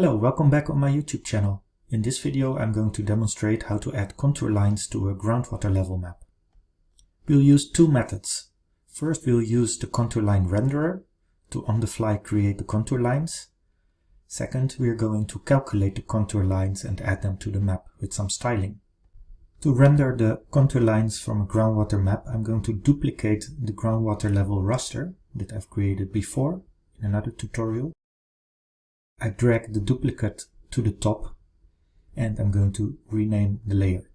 Hello, welcome back on my YouTube channel. In this video I'm going to demonstrate how to add contour lines to a groundwater level map. We'll use two methods. First we'll use the contour line renderer to on the fly create the contour lines. Second we're going to calculate the contour lines and add them to the map with some styling. To render the contour lines from a groundwater map I'm going to duplicate the groundwater level raster that I've created before in another tutorial I drag the duplicate to the top and I'm going to rename the layer.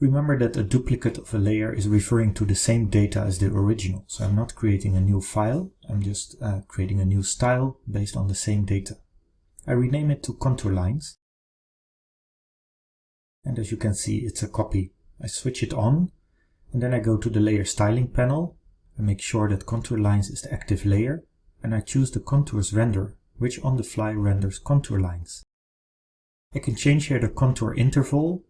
Remember that a duplicate of a layer is referring to the same data as the original, so I'm not creating a new file, I'm just uh, creating a new style based on the same data. I rename it to contour lines, and as you can see it's a copy. I switch it on, and then I go to the layer styling panel, I make sure that contour lines is the active layer, and I choose the contours renderer which on the fly renders contour lines. I can change here the contour interval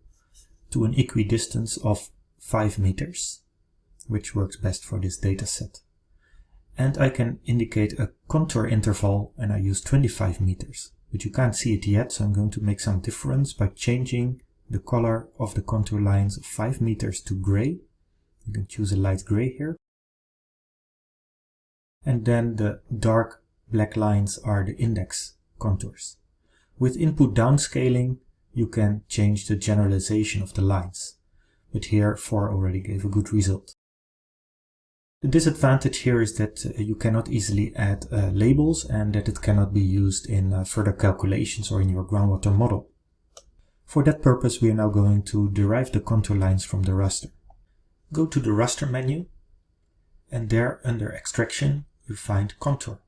to an equidistance of 5 meters, which works best for this dataset. And I can indicate a contour interval and I use 25 meters, but you can't see it yet, so I'm going to make some difference by changing the color of the contour lines of 5 meters to gray. You can choose a light gray here. And then the dark black lines are the index contours. With input downscaling, you can change the generalization of the lines, but here 4 already gave a good result. The disadvantage here is that uh, you cannot easily add uh, labels and that it cannot be used in uh, further calculations or in your groundwater model. For that purpose we are now going to derive the contour lines from the raster. Go to the raster menu and there under extraction you find contour.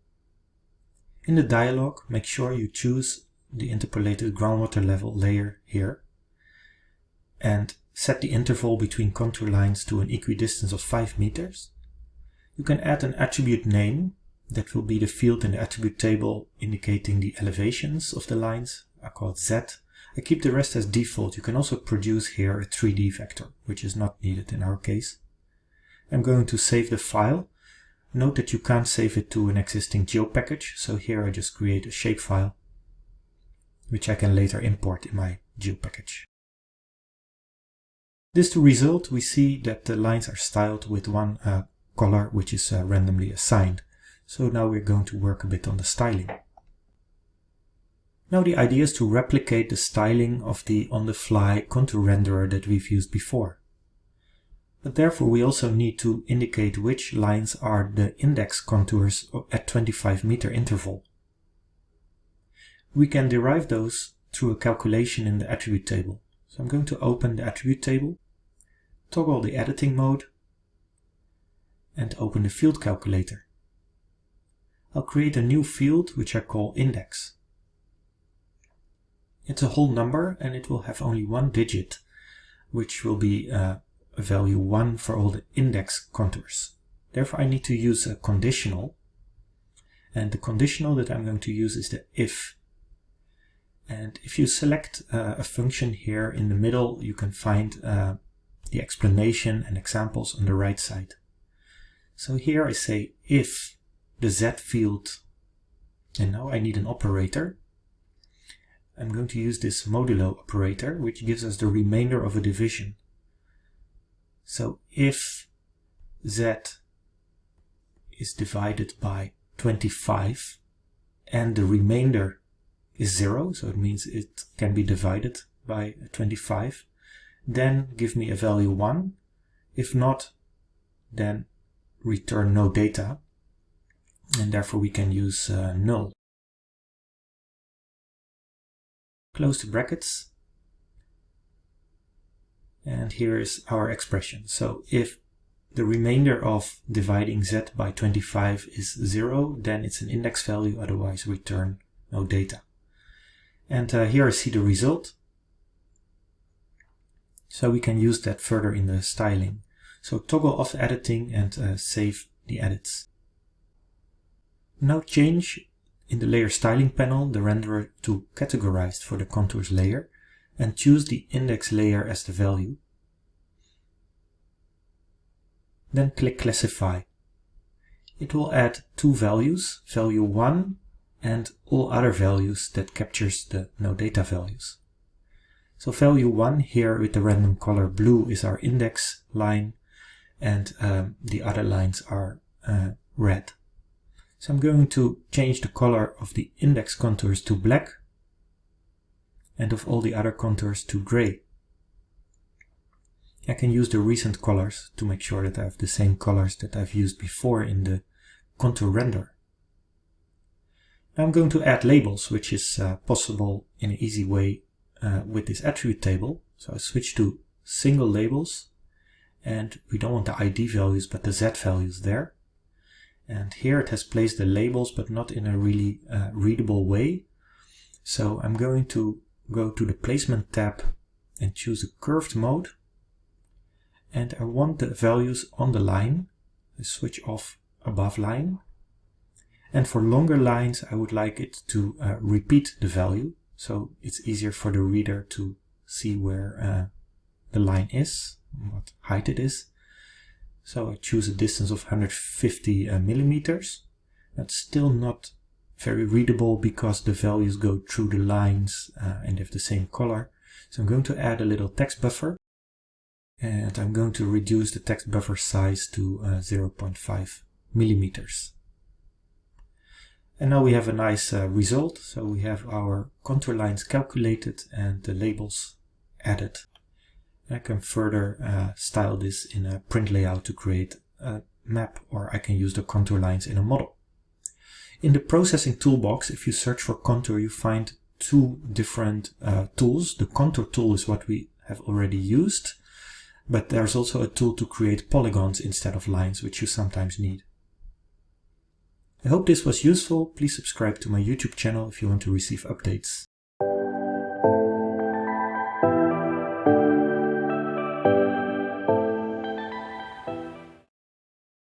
In the dialog, make sure you choose the interpolated groundwater level layer here and set the interval between contour lines to an equidistance of 5 meters. You can add an attribute name that will be the field in the attribute table indicating the elevations of the lines. I call it Z. I keep the rest as default. You can also produce here a 3D vector, which is not needed in our case. I'm going to save the file Note that you can't save it to an existing geo package, so here I just create a shapefile, which I can later import in my geo package. This to result, we see that the lines are styled with one uh, color which is uh, randomly assigned. So now we're going to work a bit on the styling. Now the idea is to replicate the styling of the on-the-fly contour renderer that we've used before but therefore we also need to indicate which lines are the index contours at 25 meter interval. We can derive those through a calculation in the attribute table. So I'm going to open the attribute table, toggle the editing mode, and open the field calculator. I'll create a new field which I call index. It's a whole number and it will have only one digit, which will be uh, value 1 for all the index contours. Therefore I need to use a conditional and the conditional that I'm going to use is the if. And if you select uh, a function here in the middle you can find uh, the explanation and examples on the right side. So here I say if the z field and now I need an operator I'm going to use this modulo operator which gives us the remainder of a division. So if z is divided by 25 and the remainder is 0, so it means it can be divided by 25, then give me a value 1. If not, then return no data, and therefore we can use uh, null. Close the brackets and here is our expression. So if the remainder of dividing z by 25 is 0, then it's an index value, otherwise return no data. And uh, here I see the result. So we can use that further in the styling. So toggle off editing and uh, save the edits. Now change in the layer styling panel the renderer to categorized for the contours layer and choose the index layer as the value. Then click classify. It will add two values, value 1 and all other values that captures the no data values. So value 1 here with the random color blue is our index line and um, the other lines are uh, red. So I'm going to change the color of the index contours to black and of all the other contours to gray. I can use the recent colors to make sure that I have the same colors that I've used before in the contour render. I'm going to add labels, which is uh, possible in an easy way uh, with this attribute table. So I switch to single labels and we don't want the ID values but the Z values there. And here it has placed the labels but not in a really uh, readable way. So I'm going to go to the placement tab and choose a curved mode and I want the values on the line. I switch off above line. And for longer lines, I would like it to uh, repeat the value. So it's easier for the reader to see where uh, the line is, what height it is. So I choose a distance of 150 uh, millimeters. That's still not very readable because the values go through the lines uh, and have the same color. So I'm going to add a little text buffer and I'm going to reduce the text buffer size to uh, 0.5 millimeters. And now we have a nice uh, result. So we have our contour lines calculated and the labels added. I can further uh, style this in a print layout to create a map or I can use the contour lines in a model. In the processing toolbox, if you search for contour, you find two different uh, tools. The contour tool is what we have already used but there's also a tool to create polygons instead of lines, which you sometimes need. I hope this was useful. Please subscribe to my YouTube channel if you want to receive updates.